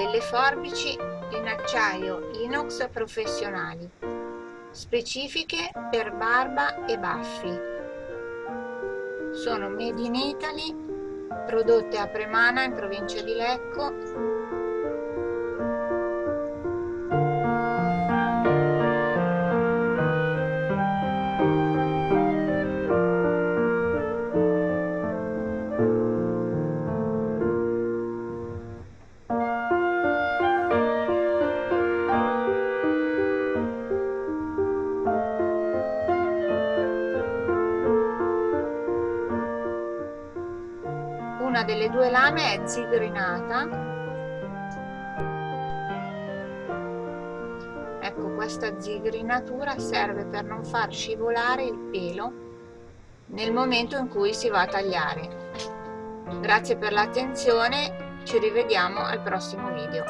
delle forbici in acciaio inox professionali, specifiche per barba e baffi. Sono made in Italy, prodotte a Premana in provincia di Lecco una delle due lame è zigrinata. Ecco questa zigrinatura serve per non far scivolare il pelo nel momento in cui si va a tagliare. Grazie per l'attenzione ci rivediamo al prossimo video